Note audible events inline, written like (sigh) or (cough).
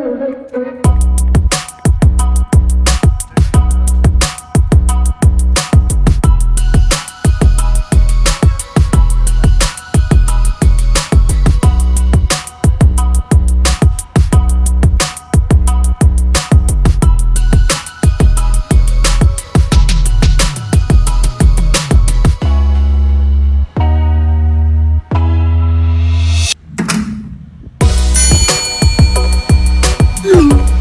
உடைத்து (laughs) Ooh.